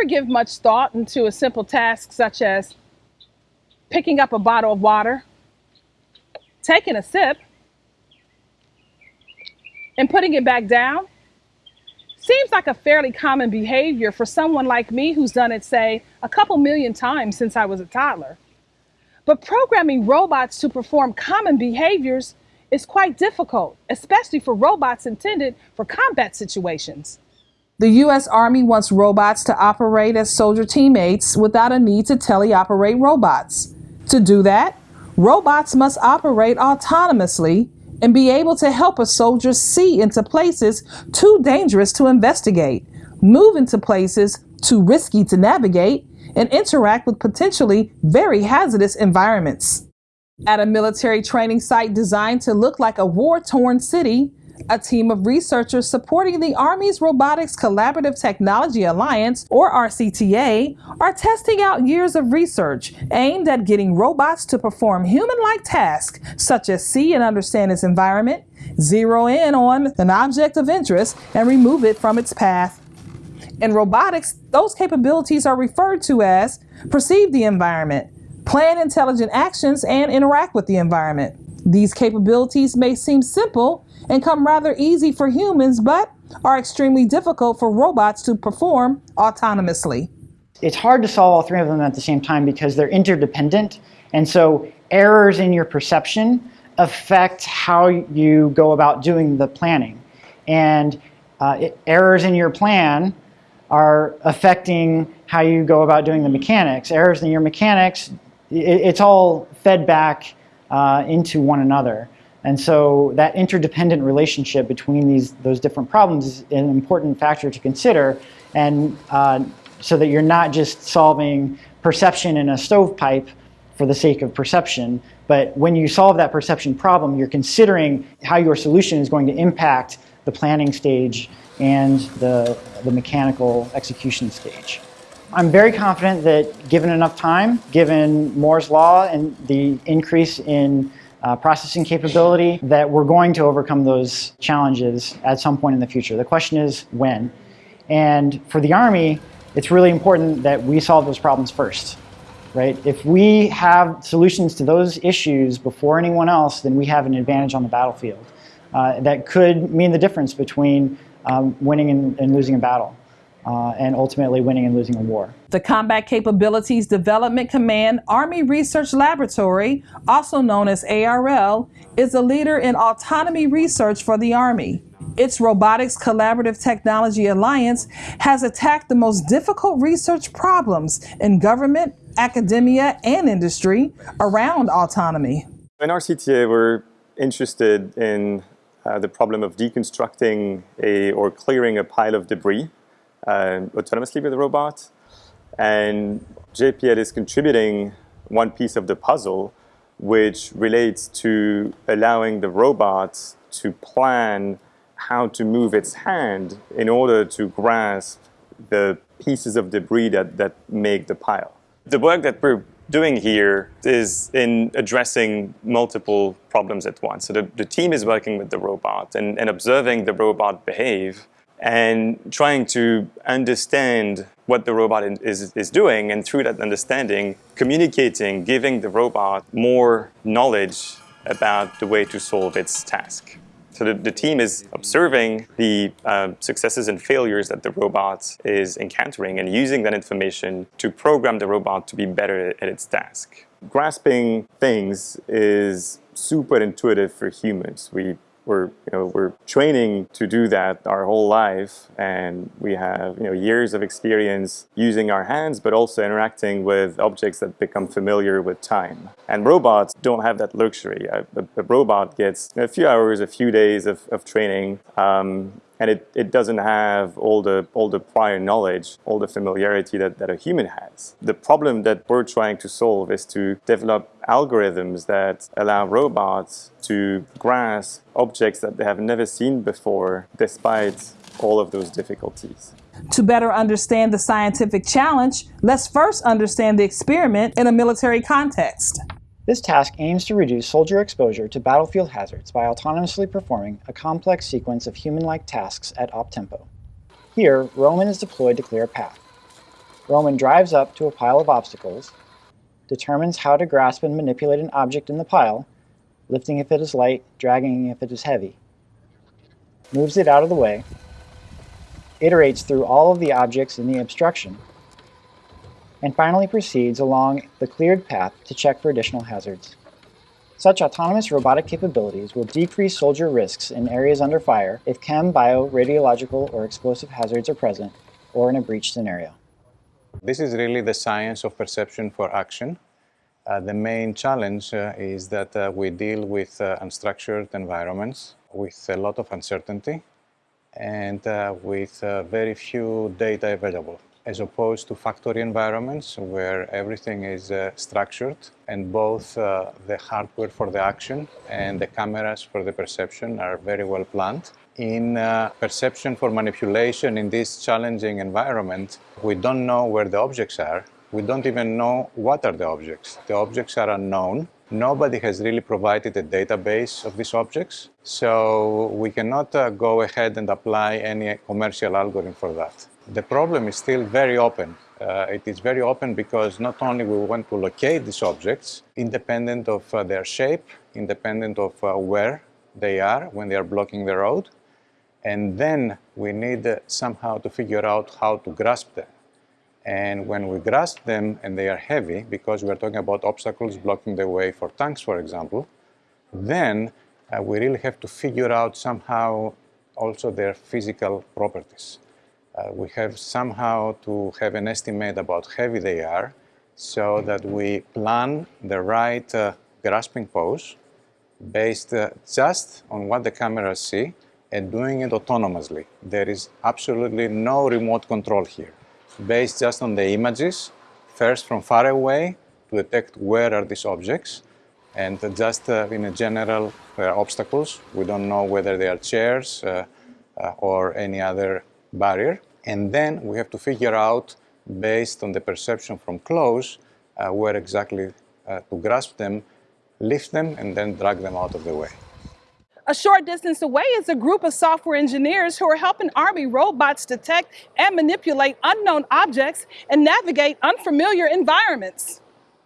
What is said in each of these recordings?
ever give much thought into a simple task such as picking up a bottle of water, taking a sip, and putting it back down? Seems like a fairly common behavior for someone like me who's done it, say, a couple million times since I was a toddler. But programming robots to perform common behaviors is quite difficult, especially for robots intended for combat situations. The U.S. Army wants robots to operate as soldier teammates without a need to teleoperate robots. To do that, robots must operate autonomously and be able to help a soldier see into places too dangerous to investigate, move into places too risky to navigate, and interact with potentially very hazardous environments. At a military training site designed to look like a war torn city, a team of researchers supporting the Army's Robotics Collaborative Technology Alliance, or RCTA, are testing out years of research aimed at getting robots to perform human like tasks such as see and understand its environment, zero in on an object of interest, and remove it from its path. In robotics, those capabilities are referred to as perceive the environment, plan intelligent actions, and interact with the environment. These capabilities may seem simple and come rather easy for humans, but are extremely difficult for robots to perform autonomously. It's hard to solve all three of them at the same time because they're interdependent. And so errors in your perception affect how you go about doing the planning. And uh, errors in your plan are affecting how you go about doing the mechanics. Errors in your mechanics, it, it's all fed back uh, into one another. And so that interdependent relationship between these those different problems is an important factor to consider, and uh, so that you're not just solving perception in a stovepipe for the sake of perception, but when you solve that perception problem, you're considering how your solution is going to impact the planning stage and the, the mechanical execution stage. I'm very confident that given enough time, given Moore's law and the increase in uh, processing capability, that we're going to overcome those challenges at some point in the future. The question is when. And for the Army, it's really important that we solve those problems first. Right? If we have solutions to those issues before anyone else, then we have an advantage on the battlefield. Uh, that could mean the difference between um, winning and, and losing a battle uh, and ultimately winning and losing a war. The Combat Capabilities Development Command Army Research Laboratory, also known as ARL, is a leader in autonomy research for the Army. Its Robotics Collaborative Technology Alliance has attacked the most difficult research problems in government, academia, and industry around autonomy. In RCTA, we're interested in uh, the problem of deconstructing a, or clearing a pile of debris uh, autonomously with a robot. And JPL is contributing one piece of the puzzle, which relates to allowing the robot to plan how to move its hand in order to grasp the pieces of debris that, that make the pile. The work that we're doing here is in addressing multiple problems at once. So the, the team is working with the robot and, and observing the robot behave and trying to understand what the robot is, is doing and through that understanding, communicating, giving the robot more knowledge about the way to solve its task. So the, the team is observing the uh, successes and failures that the robot is encountering and using that information to program the robot to be better at its task. Grasping things is super intuitive for humans. We we're, you know, we're training to do that our whole life and we have you know, years of experience using our hands but also interacting with objects that become familiar with time. And robots don't have that luxury. A, a, a robot gets a few hours, a few days of, of training um, and it, it doesn't have all the, all the prior knowledge, all the familiarity that, that a human has. The problem that we're trying to solve is to develop algorithms that allow robots to grasp objects that they have never seen before, despite all of those difficulties. To better understand the scientific challenge, let's first understand the experiment in a military context. This task aims to reduce soldier exposure to battlefield hazards by autonomously performing a complex sequence of human-like tasks at op tempo. Here, Roman is deployed to clear a path. Roman drives up to a pile of obstacles, determines how to grasp and manipulate an object in the pile, lifting if it is light, dragging if it is heavy, moves it out of the way, iterates through all of the objects in the obstruction, and finally proceeds along the cleared path to check for additional hazards. Such autonomous robotic capabilities will decrease soldier risks in areas under fire if chem, bio, radiological, or explosive hazards are present, or in a breach scenario. This is really the science of perception for action. Uh, the main challenge uh, is that uh, we deal with uh, unstructured environments with a lot of uncertainty and uh, with uh, very few data available as opposed to factory environments where everything is uh, structured and both uh, the hardware for the action and the cameras for the perception are very well planned. In uh, perception for manipulation in this challenging environment, we don't know where the objects are. We don't even know what are the objects. The objects are unknown. Nobody has really provided a database of these objects, so we cannot uh, go ahead and apply any commercial algorithm for that the problem is still very open. Uh, it is very open because not only we want to locate these objects, independent of uh, their shape, independent of uh, where they are when they are blocking the road, and then we need uh, somehow to figure out how to grasp them. And when we grasp them and they are heavy, because we're talking about obstacles blocking the way for tanks, for example, then uh, we really have to figure out somehow also their physical properties. Uh, we have somehow to have an estimate about how heavy they are so that we plan the right uh, grasping pose based uh, just on what the cameras see and doing it autonomously. There is absolutely no remote control here. Based just on the images, first from far away to detect where are these objects and just uh, in a general uh, obstacles. We don't know whether they are chairs uh, or any other barrier. And then we have to figure out, based on the perception from close, uh, where exactly uh, to grasp them, lift them, and then drag them out of the way. A short distance away is a group of software engineers who are helping Army robots detect and manipulate unknown objects and navigate unfamiliar environments.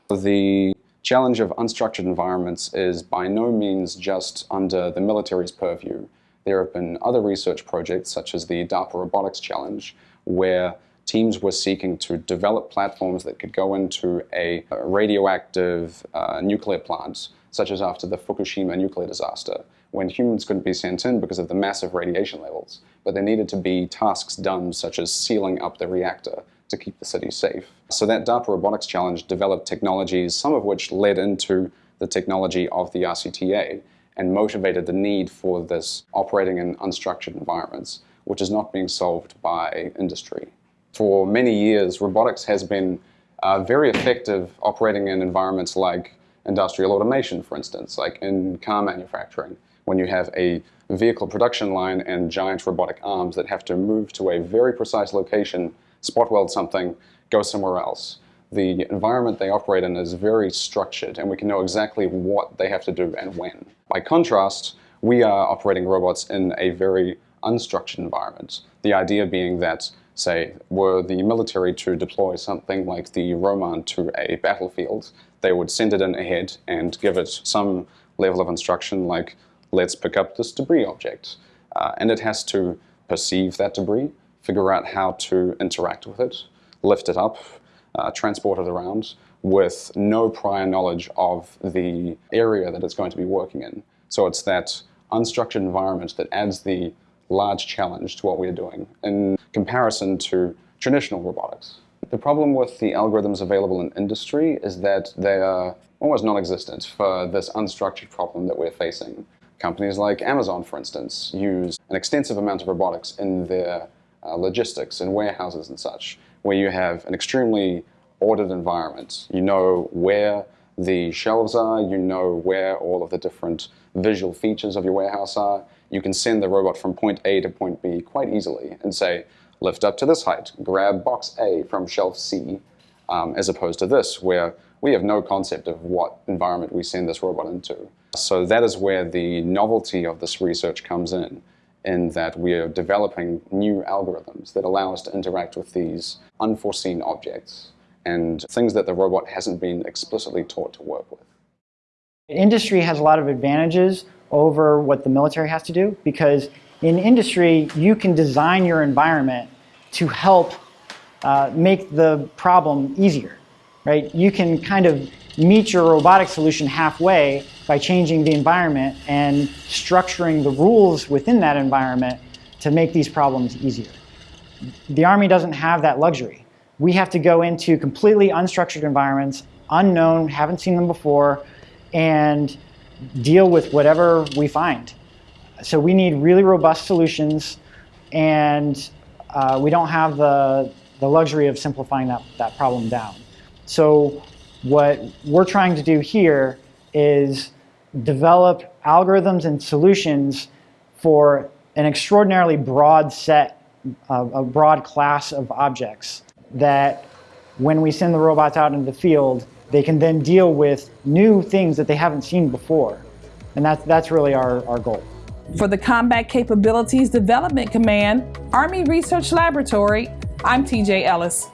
The challenge of unstructured environments is by no means just under the military's purview. There have been other research projects, such as the DARPA Robotics Challenge, where teams were seeking to develop platforms that could go into a radioactive uh, nuclear plant, such as after the Fukushima nuclear disaster, when humans couldn't be sent in because of the massive radiation levels. But there needed to be tasks done, such as sealing up the reactor to keep the city safe. So that DARPA Robotics Challenge developed technologies, some of which led into the technology of the RCTA, and motivated the need for this operating in unstructured environments, which is not being solved by industry. For many years, robotics has been uh, very effective operating in environments like industrial automation, for instance, like in car manufacturing, when you have a vehicle production line and giant robotic arms that have to move to a very precise location, spot weld something, go somewhere else the environment they operate in is very structured and we can know exactly what they have to do and when. By contrast, we are operating robots in a very unstructured environment. The idea being that, say, were the military to deploy something like the Roman to a battlefield, they would send it in ahead and give it some level of instruction like, let's pick up this debris object. Uh, and it has to perceive that debris, figure out how to interact with it, lift it up, uh, it around with no prior knowledge of the area that it's going to be working in. So it's that unstructured environment that adds the large challenge to what we're doing in comparison to traditional robotics. The problem with the algorithms available in industry is that they are almost non-existent for this unstructured problem that we're facing. Companies like Amazon, for instance, use an extensive amount of robotics in their uh, logistics and warehouses and such where you have an extremely ordered environment. You know where the shelves are, you know where all of the different visual features of your warehouse are. You can send the robot from point A to point B quite easily and say, lift up to this height, grab box A from shelf C, um, as opposed to this, where we have no concept of what environment we send this robot into. So that is where the novelty of this research comes in, in that we are developing new algorithms that allow us to interact with these unforeseen objects and things that the robot hasn't been explicitly taught to work with. Industry has a lot of advantages over what the military has to do because in industry you can design your environment to help uh, make the problem easier, right? You can kind of meet your robotic solution halfway by changing the environment and structuring the rules within that environment to make these problems easier. The Army doesn't have that luxury. We have to go into completely unstructured environments, unknown, haven't seen them before, and deal with whatever we find. So we need really robust solutions, and uh, we don't have the, the luxury of simplifying that, that problem down. So what we're trying to do here is develop algorithms and solutions for an extraordinarily broad set, of, a broad class of objects that when we send the robots out into the field, they can then deal with new things that they haven't seen before. And that, that's really our, our goal. For the Combat Capabilities Development Command, Army Research Laboratory, I'm TJ Ellis.